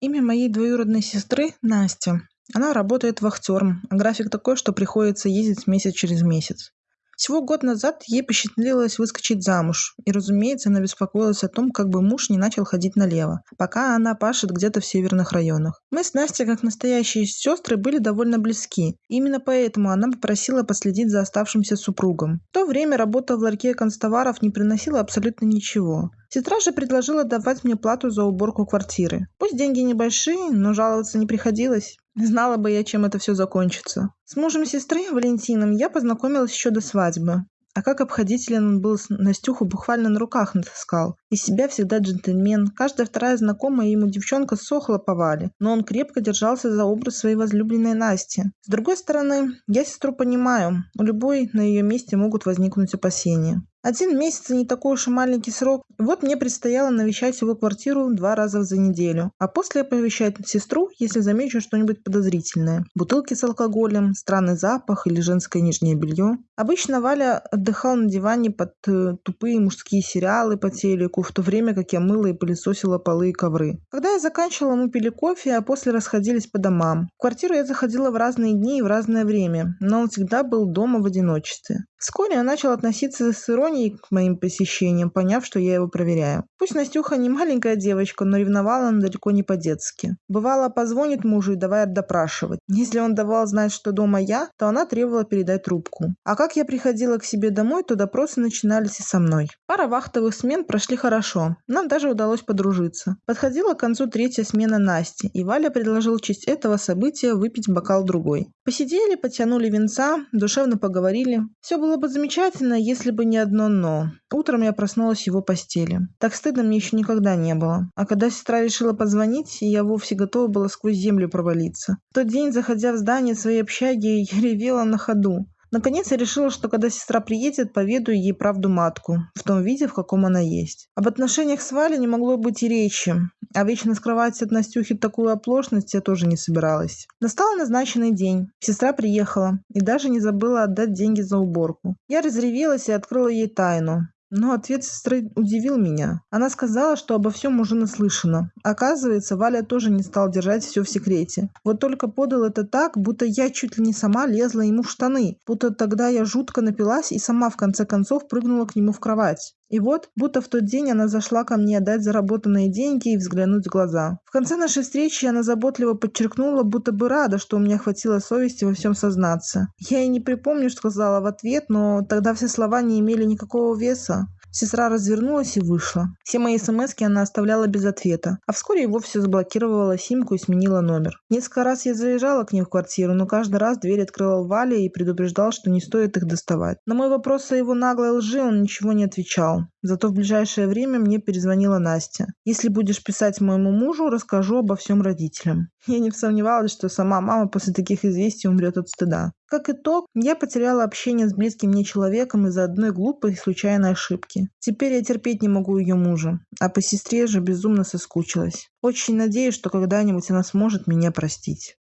Имя моей двоюродной сестры – Настя. Она работает вахтером, а график такой, что приходится ездить месяц через месяц. Всего год назад ей посчастливилось выскочить замуж, и, разумеется, она беспокоилась о том, как бы муж не начал ходить налево, пока она пашет где-то в северных районах. Мы с Настей, как настоящие сестры, были довольно близки. Именно поэтому она попросила последить за оставшимся супругом. В то время работа в ларьке констоваров не приносила абсолютно ничего. Сестра же предложила давать мне плату за уборку квартиры. Пусть деньги небольшие, но жаловаться не приходилось. Знала бы я, чем это все закончится. С мужем сестры, Валентином, я познакомилась еще до свадьбы. А как обходителен он был, Настюху буквально на руках натаскал. Из себя всегда джентльмен. Каждая вторая знакомая ему девчонка сохла по Вале, но он крепко держался за образ своей возлюбленной Насти. С другой стороны, я сестру понимаю. У любой на ее месте могут возникнуть опасения. Один месяц не такой уж и маленький срок. Вот мне предстояло навещать его квартиру два раза за неделю, а после оповещать сестру, если замечу что-нибудь подозрительное. Бутылки с алкоголем, странный запах или женское нижнее белье. Обычно Валя отдыхал на диване под э, тупые мужские сериалы по телеку, в то время как я мыла и пылесосила полы и ковры. Когда я заканчивала, мы пили кофе, а после расходились по домам. В квартиру я заходила в разные дни и в разное время, но он всегда был дома в одиночестве. Вскоре он начал относиться с иронией к моим посещениям, поняв, что я его проверяю. Пусть Настюха не маленькая девочка, но ревновала она далеко не по-детски. Бывало, позвонит мужу и давай допрашивать. Если он давал знать, что дома я, то она требовала передать трубку. А как я приходила к себе домой, то допросы начинались и со мной. Пара вахтовых смен прошли хорошо. Нам даже удалось подружиться. Подходила к концу третья смена Насти, и Валя предложил в честь этого события выпить бокал другой. Посидели, потянули венца, душевно поговорили. Все было бы замечательно, если бы не одно «но». Утром я проснулась в его постели. Так стыдно мне еще никогда не было. А когда сестра решила позвонить, я вовсе готова была сквозь землю провалиться. В тот день, заходя в здание своей общаги, я ревела на ходу. Наконец я решила, что когда сестра приедет, поведаю ей правду матку, в том виде, в каком она есть. Об отношениях с Валей не могло быть и речи, а вечно скрывать от Настюхи такую оплошность я тоже не собиралась. Настал назначенный день. Сестра приехала и даже не забыла отдать деньги за уборку. Я разревелась и открыла ей тайну. Но ответ сестры удивил меня. Она сказала, что обо всем уже наслышана. Оказывается, Валя тоже не стал держать все в секрете. Вот только подал это так, будто я чуть ли не сама лезла ему в штаны. Будто тогда я жутко напилась и сама в конце концов прыгнула к нему в кровать. И вот, будто в тот день она зашла ко мне отдать заработанные деньги и взглянуть в глаза. В конце нашей встречи она заботливо подчеркнула, будто бы рада, что у меня хватило совести во всем сознаться. Я и не припомню, что сказала в ответ, но тогда все слова не имели никакого веса. Сестра развернулась и вышла. Все мои смс она оставляла без ответа, а вскоре и вовсе заблокировала симку и сменила номер. Несколько раз я заезжала к ней в квартиру, но каждый раз дверь открывал Валя и предупреждал, что не стоит их доставать. На мой вопрос о его наглой лжи он ничего не отвечал. Зато в ближайшее время мне перезвонила Настя. «Если будешь писать моему мужу, расскажу обо всем родителям». Я не сомневалась, что сама мама после таких известий умрет от стыда. Как итог, я потеряла общение с близким мне человеком из-за одной глупой и случайной ошибки. Теперь я терпеть не могу ее мужа, а по сестре же безумно соскучилась. Очень надеюсь, что когда-нибудь она сможет меня простить.